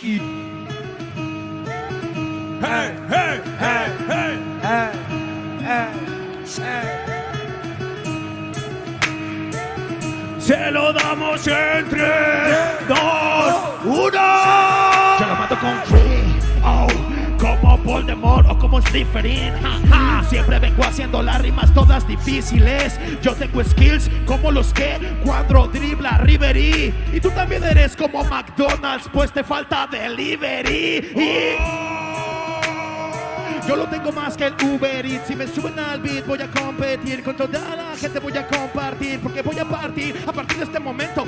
Hey, hey, hey, hey. Eh, eh. Se lo damos en 3, 2, 1. Yo lo mato con Voldemort o como Slytherin. Ja, ja. Siempre vengo haciendo las rimas todas difíciles. Yo tengo skills como los que cuando dribla Riverí. Y tú también eres como McDonald's, pues te falta delivery. Yo lo tengo más que el Uber Eats. Si me suben al beat, voy a competir. Con toda la gente voy a compartir. Porque voy a partir a partir de este momento.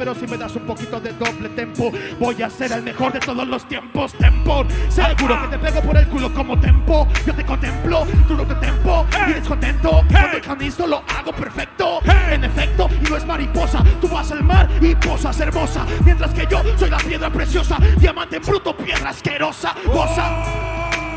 Pero si me das un poquito de doble tempo, voy a ser el mejor de todos los tiempos. Tempo. Seguro que te pego por el culo como tempo. Yo te contemplo, tú no te tempo. Y descontento. Cuando el canizo lo hago perfecto. En efecto, y no es mariposa. Tú vas al mar y posas hermosa. Mientras que yo soy la piedra preciosa. Diamante bruto, piedra asquerosa. Goza.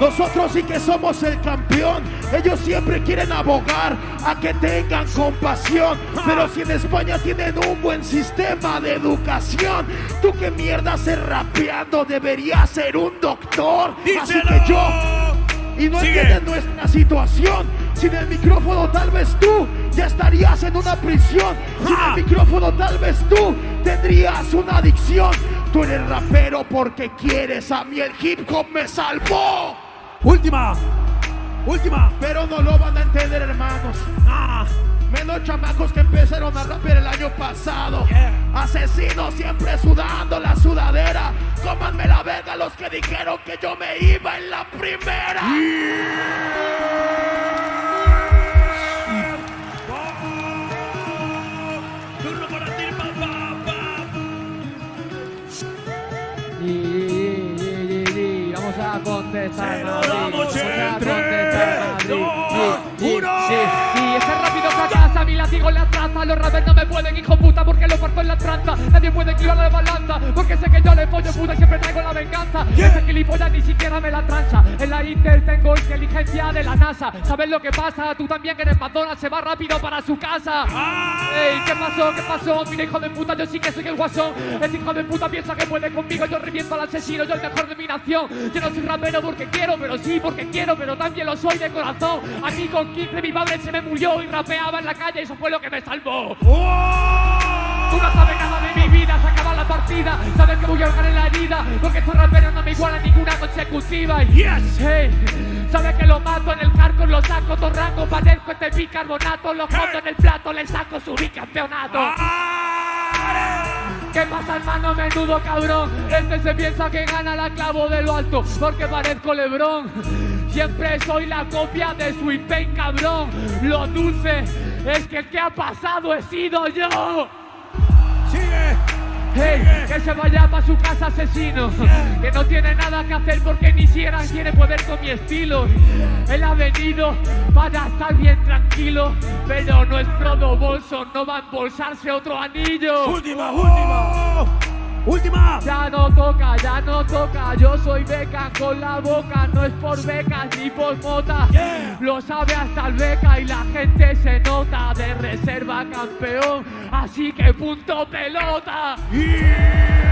Nosotros sí que somos el campeón. Ellos siempre quieren abogar a que tengan compasión. Pero si en España tienen un buen sistema de educación, tú qué mierda ser rapeando deberías ser un doctor. Así que yo y no entienden nuestra situación. Sin el micrófono tal vez tú ya estarías en una prisión. Sin el micrófono tal vez tú tendrías una adicción. Tú eres rapero porque quieres, a mí el hip hop me salvó. Última. Última. Pero no lo van a entender hermanos. Ah. Menos chamacos que empezaron a rapear el año pasado. Yeah. Asesinos siempre sudando la sudadera. Cómanme la verga los que dijeron que yo me iba en la primera. Para ti, a contestar, Se lo Madrid, damos vamos en a tres, contestar, Madrid. La traza, los rappers no me pueden, hijo puta, porque lo parto en la tranza, nadie puede equivar la balanza, porque sé que yo le pollo puta y siempre traigo la venganza, ese gilipollas ni siquiera me la tranza, en la Intel tengo inteligencia de la NASA, ¿sabes lo que pasa? Tú también que eres McDonald's, se va rápido para su casa. Ey, ¿qué pasó? ¿Qué pasó? Mira, hijo de puta, yo sí que soy el guasón. Ese hijo de puta piensa que puede conmigo. Yo reviento al asesino, yo el mejor de mi nación. Yo no soy rapero porque quiero, pero sí porque quiero, pero también lo soy de corazón. A mí con 15 mi padre se me murió y rapeaba en la calle y eso fue lo que me salvó. Tú no sabes nada de mi vida, se acaba la partida. Sabes que voy a ahogar en la herida, porque estos raperos no me igualan ninguna consecutiva. Yes. hey, sabes que lo mato en el carco, lo saco torrango, padezco este bicarbonato, lo escondo en el plato, le saco su bicampeonato. ¿Qué pasa, hermano menudo cabrón? Este se piensa que gana la clavo de lo alto porque parezco Lebrón. Siempre soy la copia de Sweet Pain, cabrón. Lo dulce es que el que ha pasado he sido yo. Sigue. Hey, que se vaya para su casa asesino Que no tiene nada que hacer porque ni siquiera quiere poder con mi estilo Él ha venido para estar bien tranquilo Pero nuestro bolso no va a embolsarse otro anillo Última, última. Última. Ya no toca, ya no toca, yo soy beca con la boca, no es por becas ni por mota. Yeah. Lo sabe hasta el beca y la gente se nota de reserva campeón, así que punto pelota. Yeah.